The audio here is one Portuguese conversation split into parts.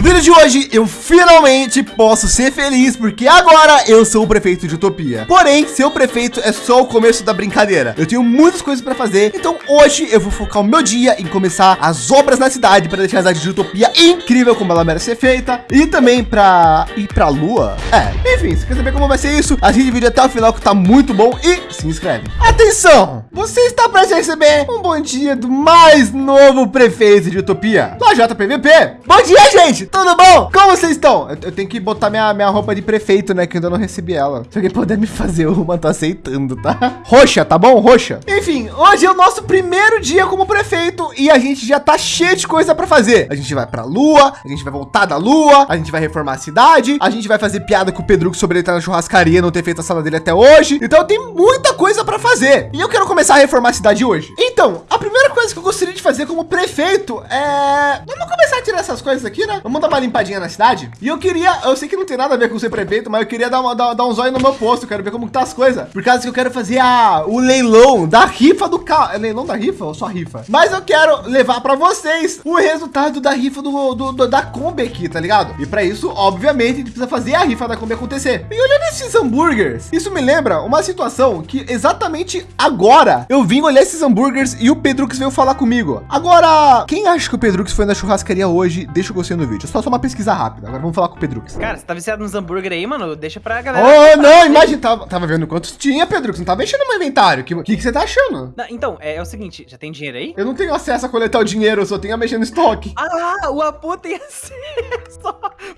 No vídeo de hoje, eu finalmente posso ser feliz, porque agora eu sou o prefeito de Utopia. Porém, ser o prefeito é só o começo da brincadeira. Eu tenho muitas coisas para fazer, então hoje eu vou focar o meu dia em começar as obras na cidade para deixar a cidade de Utopia incrível como ela merece ser feita e também para ir para a lua. É, enfim, se quer saber como vai ser isso, assiste o vídeo até o final que tá muito bom e se inscreve. Atenção, você está para receber um bom dia do mais novo prefeito de Utopia, do JPVP. Bom dia, gente! Tudo bom? Como vocês estão? Eu, eu, tenho que botar minha, minha roupa de prefeito, né? Que ainda não recebi ela. Se alguém puder me fazer uma, tô aceitando, tá? Roxa, tá bom? Roxa. Enfim, hoje é o nosso primeiro dia como prefeito e a gente já tá cheio de coisa para fazer. A gente vai pra lua, a gente vai voltar da lua, a gente vai reformar a cidade, a gente vai fazer piada com o Pedro sobre ele estar na churrascaria, não ter feito a sala dele até hoje. Então tem muita coisa para fazer. E eu quero começar a reformar a cidade hoje. Então, a primeira coisa que eu gostaria de fazer como prefeito é... Vamos começar a tirar essas coisas aqui, né? Vamos dar uma limpadinha na cidade. E eu queria, eu sei que não tem nada a ver com ser prefeito, mas eu queria dar, uma, dar, dar um zóio no meu posto. Quero ver como tá as coisas. Por causa que eu quero fazer a, o leilão da rifa do carro. É leilão da rifa ou só rifa? Mas eu quero levar para vocês o resultado da rifa do, do, do da Kombi aqui, tá ligado? E para isso, obviamente, a gente precisa fazer a rifa da Kombi acontecer. E olhando esses hambúrgueres, isso me lembra uma situação que exatamente agora eu vim olhar esses hambúrgueres e o Pedrux veio falar comigo. Agora, quem acha que o Pedrux foi na churrascaria hoje? Deixa o gostei no vídeo. Só, só uma pesquisa rápida. Agora vamos falar com o Pedrux. Cara, você tá viciado nos hambúrguer aí, mano? Deixa pra galera. Oh, não, imagina. Tava, tava vendo quantos tinha, Pedrux. Não tava mexendo no meu inventário. O que, que, que, você tá achando? Não, então, é, é, o seguinte, já tem dinheiro aí? Eu não tenho acesso a coletar o dinheiro, eu só tenho a mexer no estoque. Ah, o Apu tem acesso.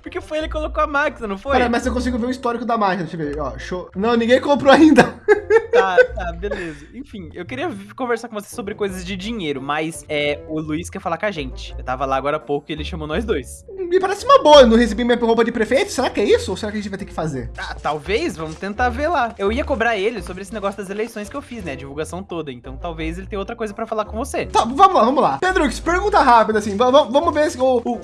Porque foi ele que colocou a máquina, não foi? Cara, mas eu consigo ver o histórico da máquina. Deixa eu ver, ó. Show. Não, ninguém comprou ainda. Tá, tá, beleza. Enfim, eu queria conversar com você sobre coisas de dinheiro, mas é, o Luiz quer falar com a gente. Eu tava lá agora há pouco e ele chamou nós dois. Me parece uma boa, eu não recebi minha roupa de prefeito. Será que é isso? Ou será que a gente vai ter que fazer? Ah, talvez, vamos tentar ver lá. Eu ia cobrar ele sobre esse negócio das eleições que eu fiz, né? A divulgação toda. Então talvez ele tenha outra coisa pra falar com você. Tá, vamos lá, vamos lá. Pedro, pergunta rápida assim. Vamos ver se,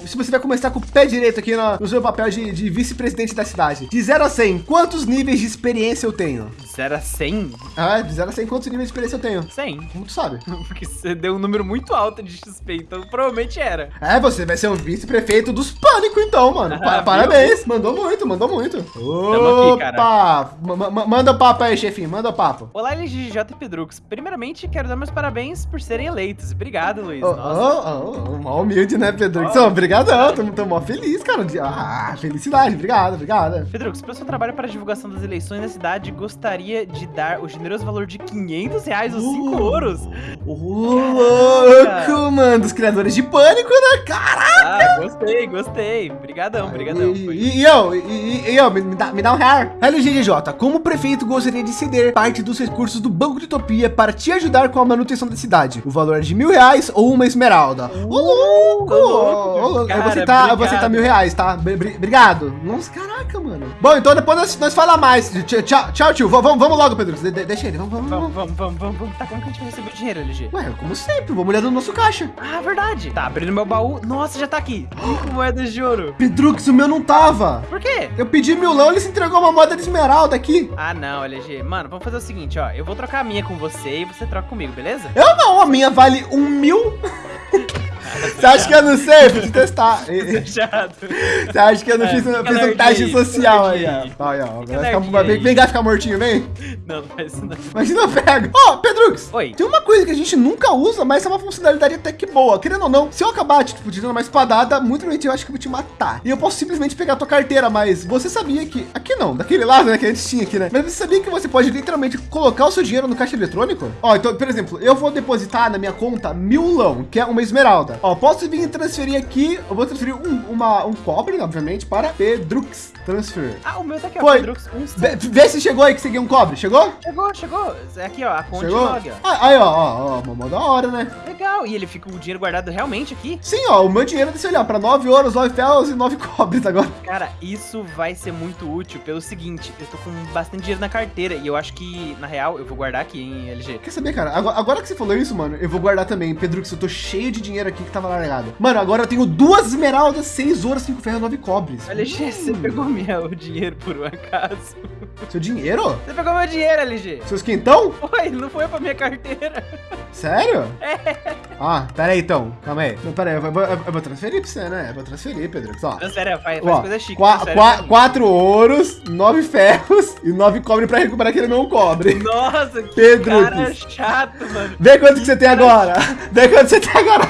se, você vai começar com o pé direito aqui no, no seu papel de, de vice-presidente da cidade. De 0 a 100, quantos níveis de experiência eu tenho? De 0 a 100? Ah, de 0 a 100, quantos níveis de experiência eu tenho? 100. Como tu sabe? Porque você deu um número muito alto de XP, então provavelmente era. É, você vai ser um vice-prefeito dos pânico, então, mano. Ah, Parabéns. Viu? Mandou muito, mandou muito. Opa! Aqui, manda o papo aí, chefinho. Manda o papo. Olá, LGJ e Pedrux. Primeiramente, quero dar meus parabéns por serem eleitos. Obrigado, Luiz. Oh, oh, oh, oh humilde, né, Pedrux? Oh. Obrigadão. Tô, tô mó feliz, cara. Ah, felicidade. Obrigado, obrigado. Pedrux, pelo seu trabalho para a divulgação das eleições na cidade, gostaria de dar o generoso valor de 500 reais os 5 uh, ouros. Louco, mano. Dos criadores de pânico, né? Caraca! Ah, gostei, gostei. Obrigadão, obrigadão. E, e, e eu, e, e, eu, me, me, dá, me dá um real. LGDJ, como prefeito gostaria de ceder parte dos recursos do Banco de Utopia para te ajudar com a manutenção da cidade. O valor é de mil reais ou uma esmeralda. Ô, uh, louco! Ô, louco. Cara, eu vou aceitar, eu vou aceitar mil reais, tá? Obrigado. Nossa, caraca, mano. Bom, então depois nós, nós falamos mais. Tchau, tchau, tio. Vamos, vamos logo, Pedro. De, deixa ele. Vamos, vamos, vamos. Vamos, vamos, vamos, vamos. Tá, como que a gente vai receber o dinheiro, LG? Ué, como sempre. Vamos olhar no nosso caixa. Ah, verdade. Tá, abrindo meu baú. Nossa, já tá aqui. Cinco moedas de ouro. Pedrux, o meu não tava. Por quê? Eu pedi milão, ele se entregou uma moeda de esmeralda aqui. Ah, não, LG. Mano, vamos fazer o seguinte, ó. Eu vou trocar a minha com você e você troca comigo, beleza? Eu não, a minha vale um mil. Você acha que eu não sei? Preciso testar. Você acha que eu não é, fiz, fiz um teste social aí, ó. Olha, ó. Ficar, vem, vem cá ficar mortinho, vem. Não, não faz isso não. Imagina eu pego. Ó, oh, Pedrux. Oi. Tem uma coisa que a gente nunca usa, mas é uma funcionalidade até que boa. Querendo ou não, se eu acabar, tipo, te dando uma espadada, muito provavelmente eu acho que eu vou te matar. E eu posso simplesmente pegar a tua carteira, mas você sabia que... Aqui não, daquele lado, né, que a gente tinha aqui, né? Mas você sabia que você pode literalmente colocar o seu dinheiro no caixa eletrônico? Ó, então, por exemplo, eu vou depositar na minha conta milão, que é uma esmeralda. Ó, posso vir transferir aqui, eu vou transferir um, uma, um cobre, obviamente, para Pedrux Transfer. Ah, o meu tá aqui, ó, Foi. Pedrux. Um vê, se chegou aí que você ganhou um cobre. Chegou? Chegou, chegou. É aqui, ó, a conta chegou? log, ó. Ah, aí, ó, ó, ó, uma da hora, né? Legal. E ele fica o dinheiro guardado realmente aqui? Sim, ó, o meu dinheiro, deixa eu olhar, para 9 ouros, 9 ferros e 9 cobres agora. Cara, isso vai ser muito útil pelo seguinte, eu tô com bastante dinheiro na carteira e eu acho que, na real, eu vou guardar aqui em LG. Quer saber, cara? Agora, agora que você falou isso, mano, eu vou guardar também. Pedrux, eu tô cheio de dinheiro aqui, que tava largado. Mano, agora eu tenho duas esmeraldas, seis ouros, cinco ferros, nove cobres. LG, hum. você pegou meu dinheiro por um acaso. Seu dinheiro? Você pegou meu dinheiro, LG. Seus quentão? Foi, não foi pra minha carteira. Sério? É. Ah, pera aí então. Calma aí. Não, pera aí, eu vou, eu vou transferir pra você, né? Eu vou transferir, Pedro. Ó. Transfere, faz, faz coisa chique. Qua, qua, quatro ouros, nove ferros e nove cobre pra recuperar aquele não cobre. Nossa, que Pedro, cara chato, mano. Vê quanto que, que você tem agora. Vê quanto você tem agora.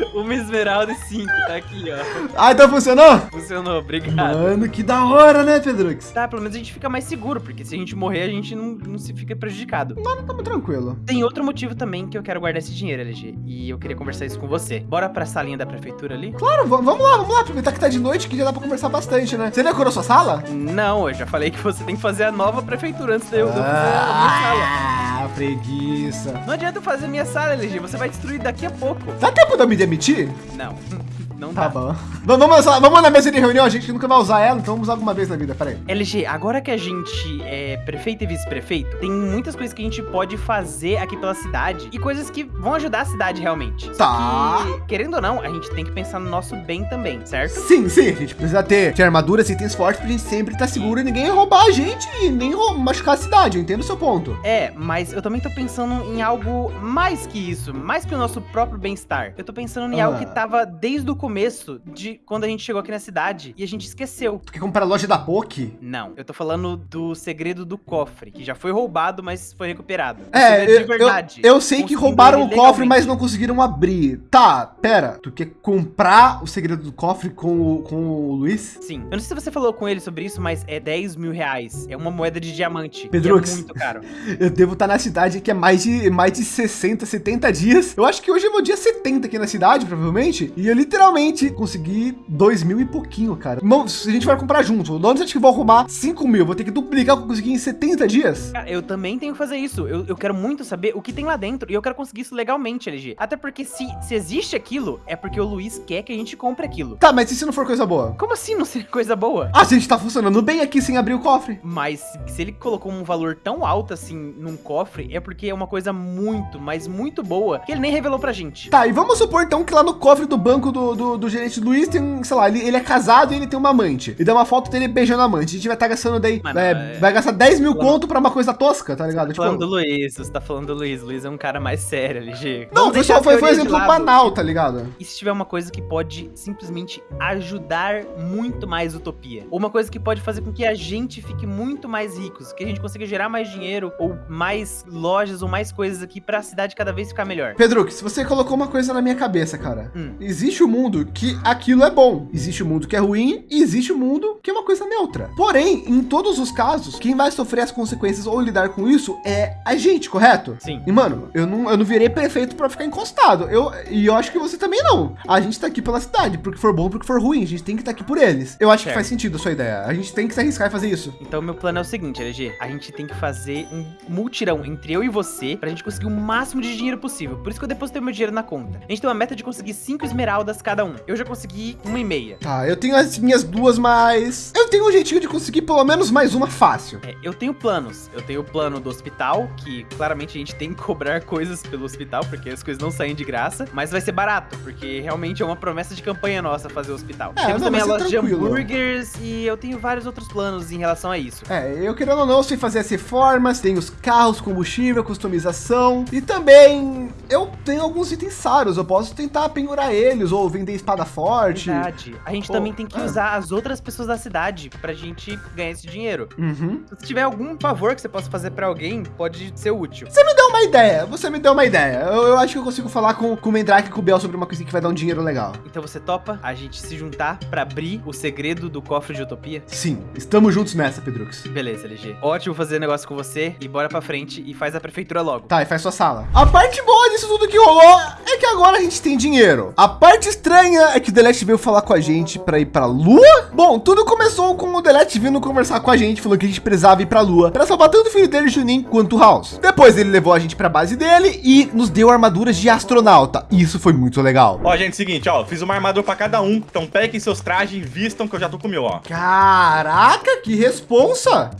Uma esmeralda e cinco, tá aqui, ó. Ah, então funcionou? Funcionou, obrigado. Mano, que da hora, né, Pedrux? Tá, pelo menos a gente fica mais seguro, porque se a gente morrer, a gente não, não se fica prejudicado. Não estamos tranquilo. Tem outro motivo também que eu quero guardar esse dinheiro, LG, e eu queria conversar isso com você. Bora pra salinha da prefeitura ali? Claro, vamos lá, vamos lá, aproveitar que tá de noite, que já dá pra conversar bastante, né? Você decorou sua sala? Não, eu já falei que você tem que fazer a nova prefeitura antes de eu, ah, fazer a minha sala. Ah, preguiça. Não adianta eu fazer minha sala, LG, você vai destruir daqui a pouco. Dá tempo de eu me demitir? Não. Não tá dá. bom. Vamos, vamos na mesa de reunião, a gente nunca vai usar ela, então vamos usar alguma vez na vida, peraí. LG, agora que a gente é prefeito e vice-prefeito, tem muitas coisas que a gente pode fazer aqui pela cidade e coisas que vão ajudar a cidade realmente. Tá. Que, querendo ou não, a gente tem que pensar no nosso bem também, certo? Sim, sim, a gente precisa ter, ter armaduras e itens fortes pra gente sempre estar tá seguro e ninguém roubar a gente e nem machucar a cidade, eu entendo o seu ponto. É, mas eu também tô pensando em algo mais que isso, mais que o nosso próprio bem-estar. Eu tô pensando em ah. algo que tava desde o começo de quando a gente chegou aqui na cidade e a gente esqueceu. Tu quer comprar a loja da POC? Não, eu tô falando do segredo do cofre, que já foi roubado, mas foi recuperado. É, eu, eu, eu, sei que roubaram o cofre, mas não conseguiram abrir. Tá, pera, tu quer comprar o segredo do cofre com o, com o Luiz? Sim. Eu não sei se você falou com ele sobre isso, mas é 10 mil reais. É uma moeda de diamante. Pedro, é muito caro. eu devo estar na cidade que é mais de, mais de 60, 70 dias. Eu acho que hoje é meu dia 70 aqui na cidade, provavelmente. E eu literalmente consegui 2 mil e pouquinho, cara. Não, se a gente vai comprar junto, você acha que vou arrumar 5 mil? Vou ter que duplicar o que eu consegui em 70 dias? Cara, eu também tenho que fazer isso. Eu, eu quero muito saber o que tem lá dentro e eu quero conseguir isso legalmente, LG. Até porque se, se existe aquilo, é porque o Luiz quer que a gente compre aquilo. Tá, mas e se não for coisa boa? Como assim não ser coisa boa? Ah, a gente tá funcionando bem aqui sem abrir o cofre. Mas se ele colocou um valor tão alto assim num cofre, é porque é uma coisa muito, mas muito boa que ele nem revelou pra gente. Tá, e vamos supor então que lá no cofre do banco do, do, do gerente Luiz tem, sei lá, ele, ele é casado e ele tem uma amante. E dá uma foto dele beijando a amante. A gente vai estar tá gastando daí, Mano, é, é... vai gastar 10 mil conto pra uma coisa tosca, tá ligado? Você tá tipo... falando do Luiz, você tá falando do Luiz. Luiz é um cara mais sério, LG. Não, foi só foi, foi um exemplo banal, tá ligado? E se tiver uma coisa que pode simplesmente ajudar muito mais utopia? Ou uma coisa que pode fazer com que a gente fique muito mais ricos, que a gente consiga gerar mais dinheiro, ou mais lojas, ou mais coisas aqui pra cidade cada vez ficar melhor. Pedro, se você colocou uma coisa na minha cabeça, cara. Hum. Existe o um mundo que aquilo é bom. Existe o um mundo que é ruim e existe o um mundo que é uma coisa neutra. Porém, em todos os casos, quem vai sofrer as consequências ou lidar com isso é a gente, correto? Sim. E mano, eu não, eu não virei prefeito para ficar encostado. Eu, e eu acho que você também não. A gente tá aqui pela cidade, porque for bom, porque for ruim. A gente tem que estar tá aqui por eles. Eu acho certo. que faz sentido a sua ideia. A gente tem que se arriscar e fazer isso. Então, meu plano é o seguinte, LG. A gente tem que fazer um multirão entre eu e você pra gente conseguir o máximo de dinheiro possível. Por isso que eu depositei meu dinheiro na conta. A gente tem uma meta de conseguir cinco esmeraldas cada um. Eu já consegui uma e meia. Tá, eu tenho as minhas duas, mas eu tenho um jeitinho de conseguir pelo menos mais uma fácil. É, eu tenho planos. Eu tenho o plano do hospital, que claramente a gente tem que cobrar coisas pelo hospital, porque as coisas não saem de graça, mas vai ser barato, porque realmente é uma promessa de campanha nossa fazer o hospital. É, Temos não, também a loja de hambúrgueres e eu tenho vários outros planos em relação a isso. É, eu querendo ou não, eu sei fazer as reformas, tenho os carros, combustível, customização e também eu tenho alguns itens raros, eu posso tentar penhorar eles ou vender espada forte. Verdade. A gente Pô, também tem que é. usar as outras pessoas da cidade pra gente ganhar esse dinheiro. Uhum. Se tiver algum favor que você possa fazer pra alguém, pode ser útil. Você me deu uma ideia, você me deu uma ideia. Eu, eu acho que eu consigo falar com, com o Mendrake e com o Bel sobre uma coisa que vai dar um dinheiro legal. Então você topa a gente se juntar pra abrir o segredo do cofre de utopia? Sim, estamos juntos nessa, Pedrux. Beleza, LG. Ótimo fazer negócio com você e bora pra frente e faz a prefeitura logo. Tá, e faz sua sala. A parte boa disso tudo que rolou é que agora a gente tem dinheiro. A parte estranha é que o Delete veio falar com a gente para ir para Lua. Bom, tudo começou com o Delete vindo conversar com a gente, falou que a gente precisava ir para Lua para salvar tanto o filho dele, Junin, quanto o House. Depois ele levou a gente para a base dele e nos deu armaduras de astronauta. Isso foi muito legal. Ó, gente, seguinte, ó, fiz uma armadura para cada um. Então peguem seus trajes e vistam que eu já tô com o meu, ó. Caraca, que responsa!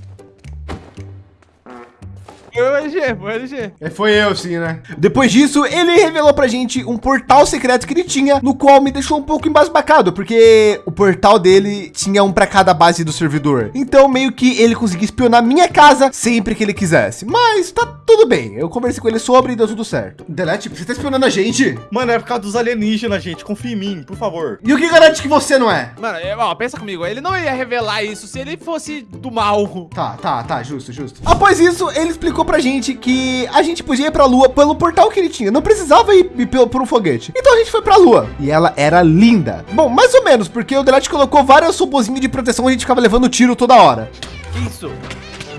Foi o LG, foi o LG. É, foi eu, sim, né? Depois disso, ele revelou pra gente um portal secreto que ele tinha, no qual me deixou um pouco embasbacado, porque o portal dele tinha um para cada base do servidor. Então, meio que ele conseguia espionar minha casa sempre que ele quisesse. Mas tá tudo bem. Eu conversei com ele sobre e deu tudo certo. Delete, você tá espionando a gente? Mano, é por causa dos alienígenas, gente. Confia em mim, por favor. E o que garante que você não é? Mano, é, ó, pensa comigo. Ele não ia revelar isso se ele fosse do mal. Tá, tá, tá. Justo, justo. Após isso, ele explicou pra gente que a gente podia ir pra lua pelo portal que ele tinha. Não precisava ir, ir por um foguete. Então a gente foi pra lua. E ela era linda. Bom, mais ou menos, porque o Delete colocou várias subozinhas de proteção. A gente ficava levando tiro toda hora. Que isso?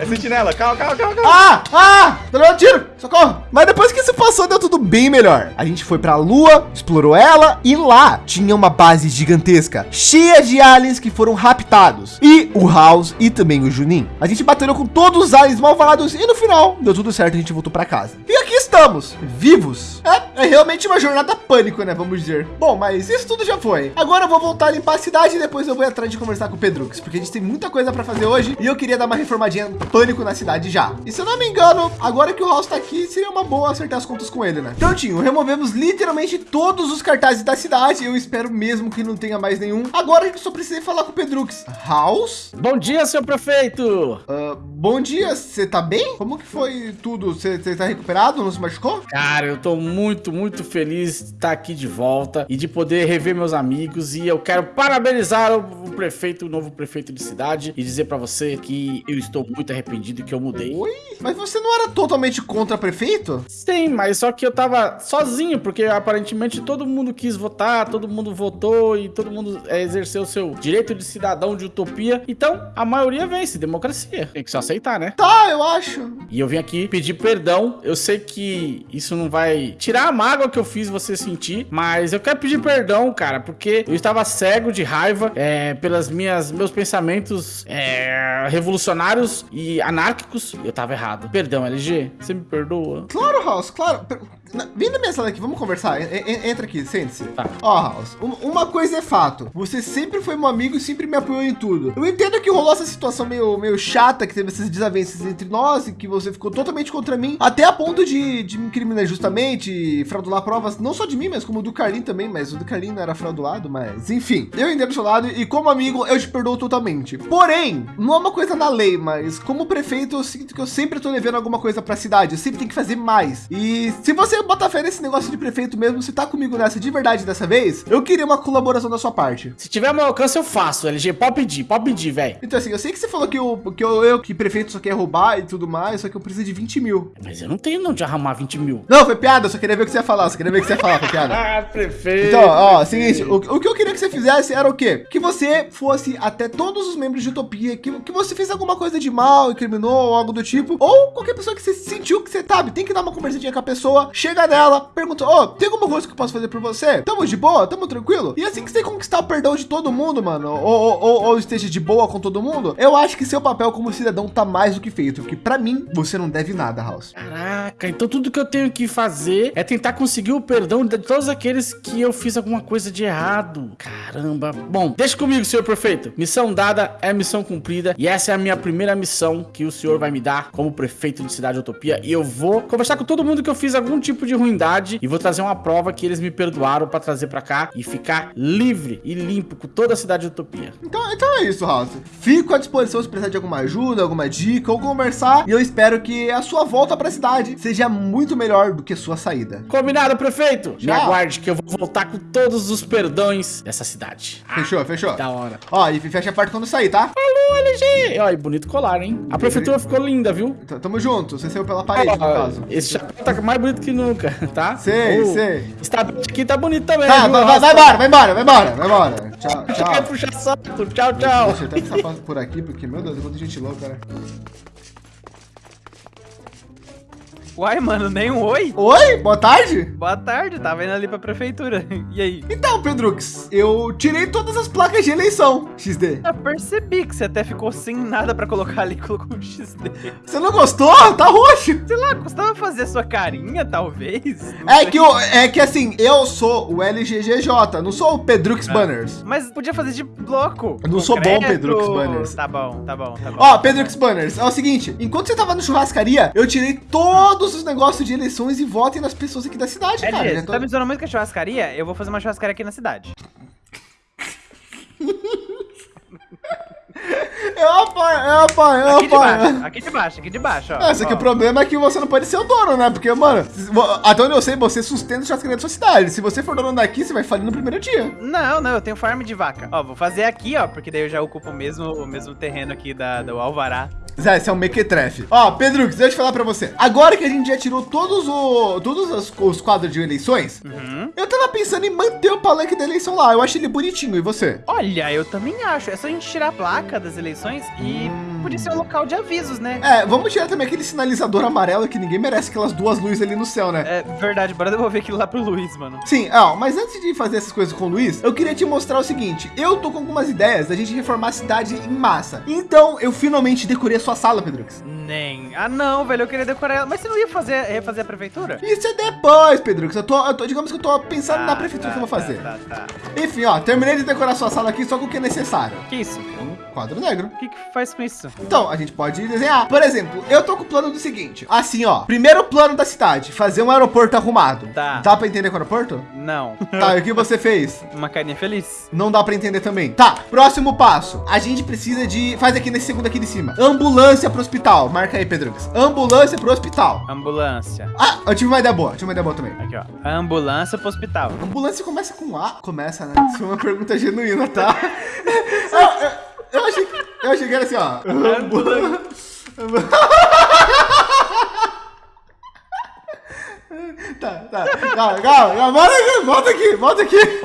É sentinela. Calma, calma, calma, calma. Ah, ah, tô levando tiro. Socorro. Mas depois que isso passou, deu tudo bem melhor. A gente foi pra lua, explorou ela e lá tinha uma base gigantesca, cheia de aliens que foram raptados. E o House e também o Junin. A gente batalhou com todos os aliens malvados e no final deu tudo certo, a gente voltou para casa. E estamos, vivos. É, é realmente uma jornada pânico, né? Vamos dizer. Bom, mas isso tudo já foi. Agora eu vou voltar a limpar a cidade e depois eu vou atrás de conversar com o Pedrux, porque a gente tem muita coisa para fazer hoje e eu queria dar uma reformadinha pânico na cidade já. E se eu não me engano, agora que o House tá aqui, seria uma boa acertar as contas com ele, né? Prontinho, removemos literalmente todos os cartazes da cidade. Eu espero mesmo que não tenha mais nenhum. Agora a gente só precisa falar com o Pedrux. House? Bom dia, seu prefeito. Uh, bom dia, você tá bem? Como que foi tudo? Você tá recuperado? Não se machucou? Cara, eu tô muito, muito feliz de estar aqui de volta e de poder rever meus amigos. E eu quero parabenizar o, prefeito, o novo prefeito de cidade e dizer para você que eu estou muito arrependido que eu mudei. Oi? Mas você não era totalmente contra prefeito? Sim, mas só que eu tava sozinho, porque aparentemente todo mundo quis votar, todo mundo votou e todo mundo é, exerceu o seu direito de cidadão de utopia. Então, a maioria vence, democracia. Tem que só aceitar, né? Tá, eu acho. E eu vim aqui pedir perdão. Eu sei que isso não vai tirar a mágoa que eu fiz você sentir, mas eu quero pedir perdão, cara, porque eu estava cego de raiva é, pelas minhas meus pensamentos é, revolucionários e anárquicos. Eu tava errado. Perdão, LG. Você me perdoa? Claro, House, claro. Vem na minha sala aqui, vamos conversar. Entra aqui, sente-se. Tá. Ó, House, uma coisa é fato. Você sempre foi meu amigo e sempre me apoiou em tudo. Eu entendo que rolou essa situação meio, meio chata, que teve essas desavenças entre nós e que você ficou totalmente contra mim, até a ponto de, de me incriminar justamente, fraudular provas, não só de mim, mas como do Carlin também, mas o do Carlin não era fraudulado, mas enfim. Eu entendo do seu lado e como amigo, eu te perdoo totalmente. Porém, não é uma coisa na lei, mas como prefeito, eu sinto que eu sempre tô devendo alguma coisa para a cidade. Eu sempre tenho que fazer mais. E se você bota fé nesse negócio de prefeito mesmo, se tá comigo nessa de verdade dessa vez, eu queria uma colaboração da sua parte. Se tiver meu alcance, eu faço, LG. Pode pedir, pode pedir, velho. Então, assim, eu sei que você falou que eu, que eu, eu, que prefeito só quer roubar e tudo mais, só que eu preciso de 20 mil. Mas eu não tenho não de arrumar 20 mil. Não, foi piada, eu só queria ver o que você ia falar, só queria ver o que você ia falar, foi piada. ah, prefeito. Então, ó, seguinte, o, o, que eu queria que você fizesse era o quê? Que você fosse até todos os membros de Utopia, que, que você fez alguma coisa de mal, incriminou, ou algo do tipo, ou qualquer pessoa que você sentiu que você sabe, tem que dar uma conversadinha com a pessoa, chega nela, pergunta, ó, oh, tem alguma coisa que eu posso fazer por você? Tamo de boa? Tamo tranquilo? E assim que você conquistar o perdão de todo mundo, mano, ou, ou, ou esteja de boa com todo mundo, eu acho que seu papel como cidadão tá mais do que feito, porque para mim, você não deve nada, House. Caraca, então tudo que eu tenho que fazer é tentar conseguir o perdão de todos aqueles que eu fiz alguma coisa de errado. Caramba. Bom, deixa comigo, senhor prefeito. Missão dada é missão cumprida e essa é a minha primeira missão que o senhor vai me dar como prefeito de Cidade Utopia e eu vou conversar com todo mundo que eu fiz algum tipo de ruindade e vou trazer uma prova que eles me perdoaram para trazer para cá e ficar livre e limpo com toda a Cidade Utopia. Então, então é isso, House. Fico à disposição se precisar de alguma ajuda, alguma dica ou conversar e eu espero que a sua volta para a cidade seja muito melhor do que sua saída. Combinado, prefeito? Já. Me aguarde que eu vou voltar com todos os perdões dessa cidade. Fechou, ah, fechou. Da hora. Ó, e fecha a porta quando sair, tá? Falou, LG. Ó, e bonito colar, hein? A prefeitura ficou linda, viu? Tamo junto. Você saiu pela parede, no caso. Esse chapéu tá mais bonito que nunca, tá? Sei, oh, sei. Está aqui tá bonito também. Tá, viu? vai, vai, vai embora, vai embora, vai embora, vai embora. Tchau, tchau. puxar saco. Tchau, tchau. Deixa eu até por aqui, porque, meu Deus, quanta gente louca, né? Uai, mano, nem um oi? Oi, boa tarde. Boa tarde, tava indo ali pra prefeitura. E aí? Então, Pedrux, eu tirei todas as placas de eleição, XD. Eu percebi que você até ficou sem nada pra colocar ali colocou um XD. Você não gostou? Tá roxo. Sei lá, custava fazer sua carinha, talvez? Não É sei. que, eu, é que assim, eu sou o LGGJ, não sou o Pedrux Banners. Mas podia fazer de bloco. Eu não sou bom, concreto. Pedrux Banners. Tá bom, tá bom, tá bom. Ó, Pedrux Banners, é o seguinte, enquanto você tava no churrascaria, eu tirei todos os negócios de eleições e votem nas pessoas aqui da cidade, É, cara. Já você tô- tá me zoando muito com a churrascaria? Eu vou fazer uma churrascaria aqui na cidade. Eu apoio, eu apoio, eu Aqui de apoio. baixo, aqui de baixo, aqui de baixo, ó. É, só que o problema é que você não pode ser o dono, né? Porque, mano, até onde eu sei, você sustenta a churrascaria da sua cidade. Se você for dono daqui, você vai falir no primeiro dia. Não, não, eu tenho farm de vaca. Ó, vou fazer aqui, ó, porque daí eu já ocupo o mesmo, o mesmo terreno aqui da, do Alvará. Zé, esse é um mequetrefe. Ó, Pedro, deixa eu te falar pra você. Agora que a gente já tirou todos, o, todos os, os quadros de eleições, Uhum. eu tava pensando em manter o palanque da eleição lá. Eu achei ele bonitinho. E você? Olha, eu também acho. É só a gente tirar a placa das eleições e. podia ser um local de avisos, né? É, vamos tirar também aquele sinalizador amarelo que ninguém merece aquelas duas luzes ali no céu, né? É verdade, bora devolver aquilo lá pro Luiz, mano. Sim, ó, mas antes de fazer essas coisas com o Luiz, eu queria te mostrar o seguinte: eu tô com algumas ideias da gente reformar a cidade em massa. Então, eu finalmente decorei a sua sala, Pedrux. Nem. Ah, não, velho, eu queria decorar ela. Mas você não ia fazer, refazer a prefeitura? Isso é depois, Pedrux. Eu tô, eu tô, digamos que eu tô pensando na Ah, prefeitura tá, que eu vou fazer. Tá, tá, tá. Enfim, ó, terminei de decorar a sua sala aqui só com o que é necessário. Que isso? Quadro negro. O que, que faz com isso? Então, a gente pode desenhar. Por exemplo, eu tô com o plano do seguinte. Assim, ó. Primeiro plano da cidade. Fazer um aeroporto arrumado. Tá. Dá pra entender com o aeroporto? Não. Tá, e o que você fez? Uma carinha feliz? Não dá pra entender também. Tá, próximo passo. A gente precisa de... Faz aqui nesse segundo aqui de cima. Ambulância pro hospital. Marca aí, Pedrux. Ambulância pro hospital. Ambulância. Ah, eu tive uma ideia boa. Tive uma ideia boa também. Aqui, ó. Ambulância pro hospital. Ambulância começa com A? Começa, né? Isso foi uma pergunta genuína, tá? eu, achei, que- eu achei que era assim, ó. tá, tá. Calma, calma, calma. Volta aqui, volta aqui, volta aqui.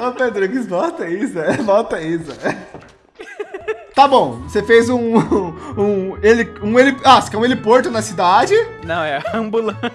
Ô, Pedro, que volta isso, é. Volta isso. Tá bom, você fez um, um, ele, um, ele, ah, você quer um heliporto na cidade? Não, é ambulância.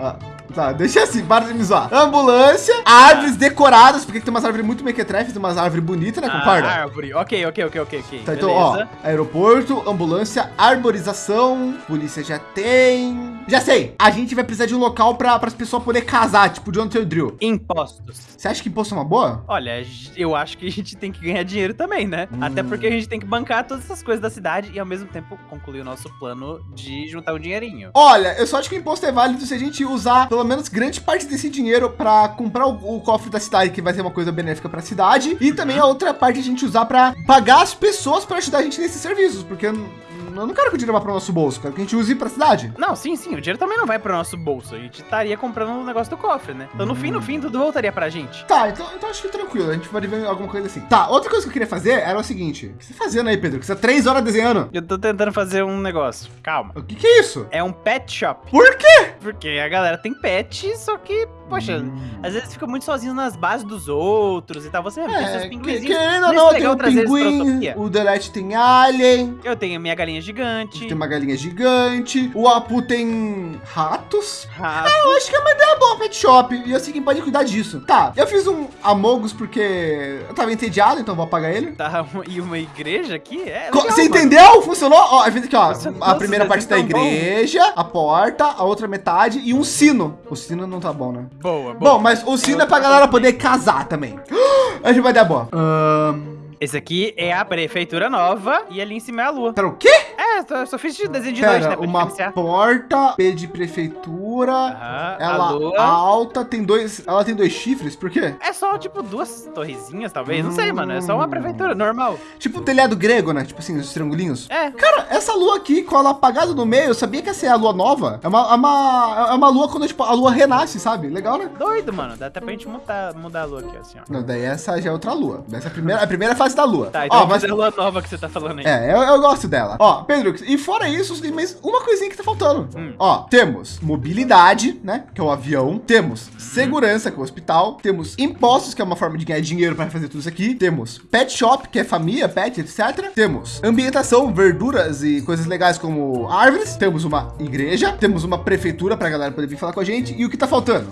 Ah, tá, deixa assim, para de me zoar. Ambulância, árvores decoradas, porque tem umas árvores muito mequetrefes, tem umas árvores bonitas, né, concorda? Ah, árvore. Ok, ok, ok, ok, ok. Tá, então, ó, aeroporto, ambulância, arborização, polícia já tem. Já sei, a gente vai precisar de um local para as pessoas poderem casar, tipo John Taylor Drill. Impostos. Você acha que imposto é uma boa? Olha, eu acho que a gente tem que ganhar dinheiro também, né? Hum. Até porque a gente tem que bancar todas essas coisas da cidade e ao mesmo tempo concluir o nosso plano de juntar um dinheirinho. Olha, eu só acho que o imposto é válido se a gente usar pelo menos grande parte desse dinheiro para comprar o, o cofre da cidade, que vai ser uma coisa benéfica para a cidade, e também a outra parte a gente usar para pagar as pessoas para ajudar a gente nesses serviços, porque eu, não- quero que o dinheiro vá para o nosso bolso, quero que a gente use para a cidade. Não, sim, sim, o dinheiro também não vai pro nosso bolso. A gente estaria comprando um negócio do cofre, né? Então no fim, no fim, tudo voltaria pra gente. Tá, então, então acho que tranquilo, a gente pode ver alguma coisa assim. Tá, outra coisa que eu queria fazer era o seguinte: o que você tá fazendo aí, Pedro? Que você tá três horas desenhando. Eu tô tentando fazer um negócio. Calma. O que, que é isso? É um pet shop. Por quê? Porque a galera tem pet, só que, poxa, Hum. às vezes fica muito sozinho nas bases dos outros e tal. Você mesmo tem seus É, pinguinzinhos. querendo ou Não não, é tem legal o trazer eles pra pinguim, o Delete tem alien, Eu tenho minha galinha gigante. tem uma galinha gigante, o Apu tem ratos. rato. Eu acho que é uma ideia boa, pet shop. E assim, quem pode cuidar disso. Tá, eu fiz um Amogus porque eu tava entediado, então vou apagar ele. Tá, e uma igreja aqui? É legal, Você mano. entendeu? Funcionou? Ó, eu fiz aqui, ó. Funcionou, A primeira vocês parte da estão bom. igreja, a porta, a outra metade e um sino. O sino não tá bom, né? Boa, boa. Bom, mas o sino é pra galera poder casar também. Acho que vai dar boa. Ahn, Esse aqui é a prefeitura nova e ali em cima é a lua. Pera, o quê? É, eu só- fiz de desenho de noite, né? Pera, Pra uma diferenciar. porta, P de prefeitura. Aham, a Ela lua. alta, tem dois. Ela tem dois chifres, por quê? É só, tipo, duas torrezinhas, talvez. Não sei, mano. É só uma prefeitura normal. Tipo um telhado grego, né? Tipo assim, os triangulinhos. É. Cara, essa lua aqui, com ela apagada no meio, eu sabia que essa é a lua nova. É uma, é uma, é uma lua quando tipo, a lua renasce, sabe? Legal, né? Doido, mano. Dá até pra gente mudar, mudar a lua aqui, assim, ó. Não, daí essa já é outra lua. Essa é a primeira, a primeira fase da lua. Tá, então Ó, mas- fazer a lua nova que você tá falando aí. É, eu, eu gosto dela. Ó, Pedro, e fora isso, tem mais uma coisinha que tá faltando. Hum. Ó, temos mobilidade, né? Que é o avião. Temos segurança, que é o hospital. Temos impostos, que é uma forma de ganhar dinheiro para fazer tudo isso aqui. Temos pet shop, que é família, pet, etc. Temos ambientação, verduras e coisas legais como árvores. Temos uma igreja. Temos uma prefeitura para a galera poder vir falar com a gente. E o que tá faltando?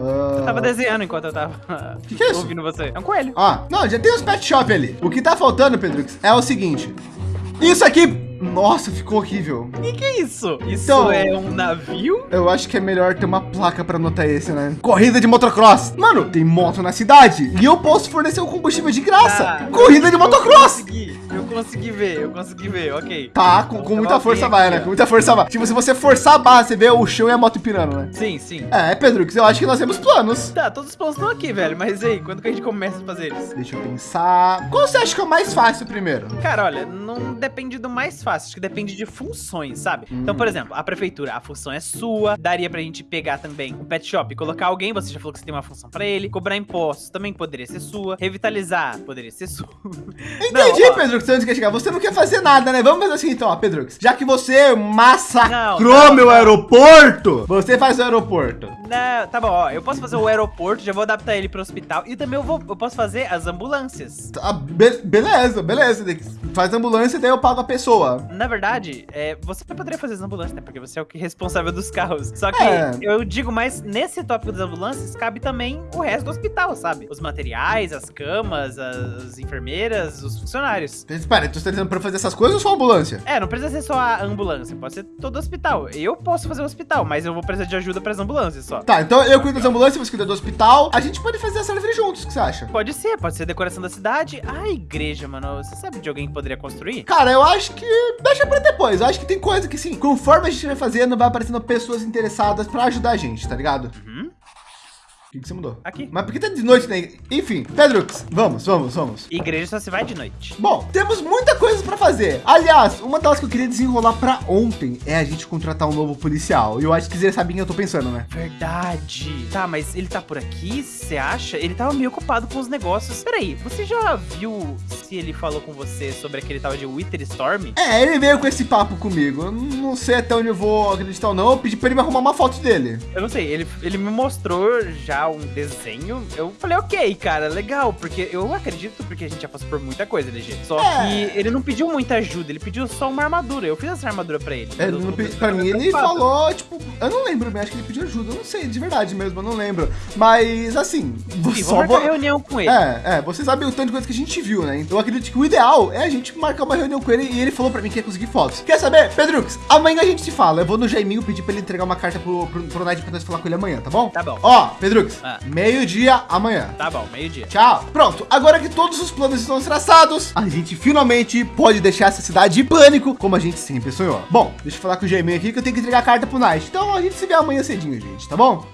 Eu tava desenhando enquanto eu tava que que é isso? ouvindo você. É um coelho. Ah, não, já tem os pet shop ali. O que tá faltando, Pedrux, é o seguinte. Isso aqui nossa, ficou horrível. E que é isso? Isso Então- é um navio? Eu acho que é melhor ter uma placa para anotar esse, né? Corrida de motocross. Mano, tem moto na cidade e eu posso fornecer o combustível de graça. Ah, Corrida de Eu motocross. consegui, eu consegui ver, eu consegui ver, ok. Tá, com, com muita força aqui, vai, né? ó. Com muita força vai. Tipo, se você forçar a barra, você vê o chão e a moto pirando, né? Sim, sim. É, Pedrux, eu acho que nós temos planos. Tá, todos os planos estão aqui, velho. Mas aí, quando que a gente começa a fazer eles? Deixa eu pensar. Qual você acha que é o mais fácil primeiro? Cara, olha, não depende do mais fácil, acho que depende de funções, sabe? Então, por exemplo, a prefeitura, a função é sua, daria pra gente pegar também um pet shop e colocar alguém, você já falou que você tem uma função pra ele, cobrar impostos também poderia ser sua, revitalizar poderia ser sua. Entendi, ó, Pedrux, onde quer chegar. Você não quer fazer nada, né? Vamos fazer assim então, ó, Pedrux. Já que você massacrou Não, não, meu não. aeroporto, você faz o aeroporto. Não, tá bom, ó, eu posso fazer o aeroporto, já vou adaptar ele pro hospital e também eu, vou, eu posso fazer as ambulâncias. Tá, be- beleza, beleza. Faz ambulância e daí eu pago a pessoa. Na verdade, é, você poderia fazer as ambulâncias, né? Porque você é o que é responsável dos carros. Só que É. eu digo mais, nesse tópico das ambulâncias, cabe também o resto do hospital, sabe? Os materiais, as camas, as enfermeiras, os funcionários. Espera, tu tá dizendo pra fazer essas coisas ou só ambulância? É, não precisa ser só a ambulância, pode ser todo o hospital. Eu posso fazer o hospital, mas eu vou precisar de ajuda para as ambulâncias só. Tá, então eu cuido das ambulâncias, você cuida do hospital. A gente pode fazer essa árvore juntos, o que você acha? Pode ser, pode ser decoração da cidade. A igreja, mano, você sabe de alguém que poderia construir? Cara, eu acho que deixa pra depois. Eu acho que tem coisa que, sim, conforme a gente vai fazendo, vai aparecendo pessoas interessadas pra ajudar a gente, tá ligado? Uhum, O que, que você mudou? aqui. Mas por que tá de noite, né? Enfim, Pedrux, vamos, vamos, vamos. Igreja só se vai de noite. Bom, temos muita coisa pra fazer. Aliás, uma das que eu queria desenrolar pra ontem é a gente contratar um novo policial. E eu acho que vocês sabem o que eu tô pensando, né? Verdade. Tá, mas ele tá por aqui, você acha? Ele tava meio ocupado com os negócios. Peraí, você já viu se ele falou com você sobre aquele tal de Wither Storm? É, ele veio com esse papo comigo. Eu não sei até onde eu vou acreditar ou não. Eu pedi pra ele me arrumar uma foto dele. Eu não sei, ele, ele me mostrou já um desenho. Eu falei, ok, cara, legal, porque eu acredito, porque a gente já passou por muita coisa, LG. Só É. que ele não pediu muita ajuda, ele pediu só uma armadura. Eu fiz essa armadura pra ele. É, eu não não pe- fiz pra mim, ele falou, tipo, eu não lembro bem, acho que ele pediu ajuda. Eu não sei, de verdade mesmo, eu não lembro. Mas, assim, Sim, só vamos vou- marcar reunião com ele. É, é, você sabe o tanto de coisa que a gente viu, né? Então eu acredito que o ideal é a gente marcar uma reunião com ele e ele falou pra mim que ia conseguir fotos. Quer saber, Pedrux? Amanhã a gente se fala. Eu vou no Jaiminho pedir pra ele entregar uma carta pro, pro, pro Night pra nós falar com ele amanhã, tá bom? Tá bom. Ó, Pedrux, Ah. meio-dia amanhã. Tá bom, meio-dia. Tchau. Pronto, agora que todos os planos estão traçados, a gente finalmente pode deixar essa cidade em pânico, como a gente sempre sonhou. Bom, deixa eu falar com o Gmail aqui que eu tenho que entregar a carta pro Night. Então a gente se vê amanhã cedinho, gente, tá bom?